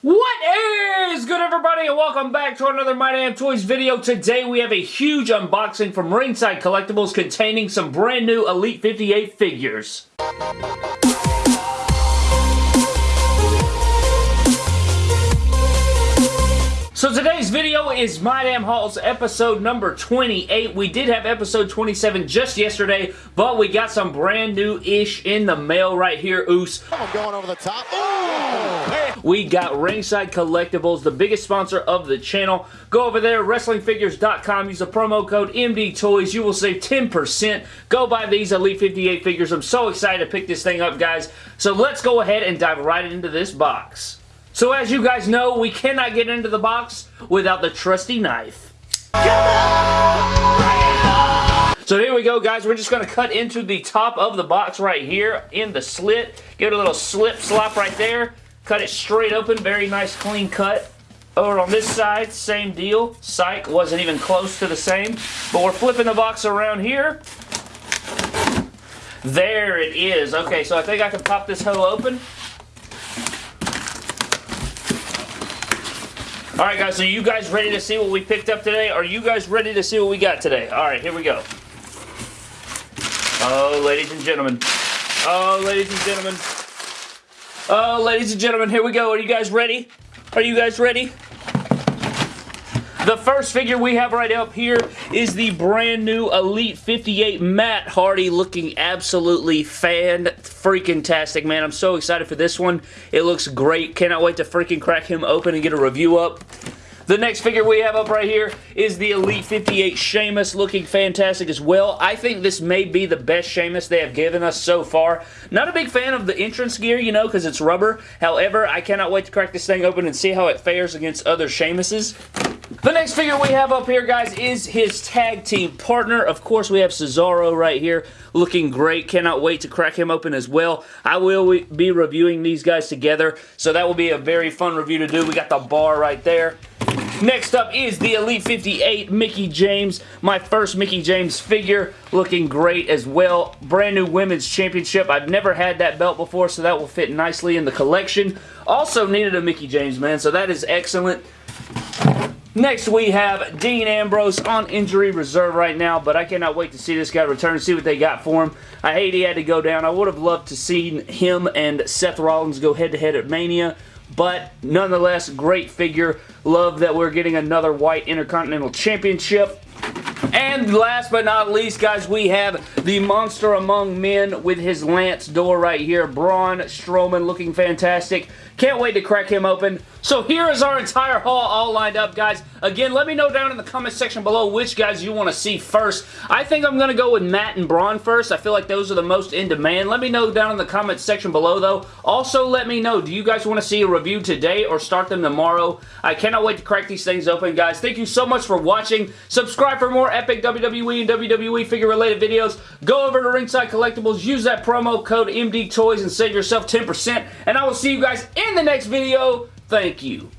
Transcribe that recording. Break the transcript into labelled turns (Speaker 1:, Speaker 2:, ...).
Speaker 1: What is good everybody and welcome back to another My Damn Toys video. Today we have a huge unboxing from Ringside Collectibles containing some brand new Elite 58 figures. So today's video is My Damn Hauls episode number 28. We did have episode 27 just yesterday, but we got some brand new-ish in the mail right here, Oos.
Speaker 2: I'm going over the top. Oh!
Speaker 1: We got Ringside Collectibles, the biggest sponsor of the channel. Go over there, WrestlingFigures.com, use the promo code MDTOYS. You will save 10%. Go buy these Elite 58 figures. I'm so excited to pick this thing up, guys. So let's go ahead and dive right into this box. So as you guys know, we cannot get into the box without the trusty knife. So here we go, guys. We're just going to cut into the top of the box right here in the slit. Give it a little slip slop right there. Cut it straight open. Very nice, clean cut. Over on this side, same deal. Psych wasn't even close to the same. But we're flipping the box around here. There it is. Okay, so I think I can pop this hoe open. All right, guys, so you guys ready to see what we picked up today? Are you guys ready to see what we got today? All right, here we go. Oh, ladies and gentlemen. Oh, ladies and gentlemen. Oh, ladies and gentlemen, here we go. Are you guys ready? Are you guys ready? The first figure we have right up here is the brand new Elite 58 Matt Hardy looking absolutely fan freaking tastic, man. I'm so excited for this one. It looks great. Cannot wait to freaking crack him open and get a review up. The next figure we have up right here is the Elite 58 Sheamus looking fantastic as well. I think this may be the best Sheamus they have given us so far. Not a big fan of the entrance gear, you know, because it's rubber. However, I cannot wait to crack this thing open and see how it fares against other Sheamuses. The next figure we have up here, guys, is his tag team partner. Of course, we have Cesaro right here looking great. Cannot wait to crack him open as well. I will be reviewing these guys together, so that will be a very fun review to do. We got the bar right there. Next up is the Elite 58 Mickie James. My first Mickie James figure. Looking great as well. Brand new Women's Championship. I've never had that belt before, so that will fit nicely in the collection. Also needed a Mickie James, man, so that is excellent. Next, we have Dean Ambrose on injury reserve right now, but I cannot wait to see this guy return, and see what they got for him. I hate he had to go down. I would have loved to see him and Seth Rollins go head-to-head -head at Mania, but nonetheless, great figure. Love that we're getting another White Intercontinental Championship. And last but not least, guys, we have the Monster Among Men with his Lance door right here. Braun Strowman looking fantastic. Can't wait to crack him open. So here is our entire haul all lined up, guys. Again, let me know down in the comment section below which guys you want to see first. I think I'm going to go with Matt and Braun first. I feel like those are the most in demand. Let me know down in the comment section below, though. Also, let me know, do you guys want to see a review today or start them tomorrow? I cannot wait to crack these things open, guys. Thank you so much for watching. Subscribe for more epic WWE and WWE figure-related videos. Go over to Ringside Collectibles. Use that promo code MDTOYS and save yourself 10%. And I will see you guys in the next video. Thank you.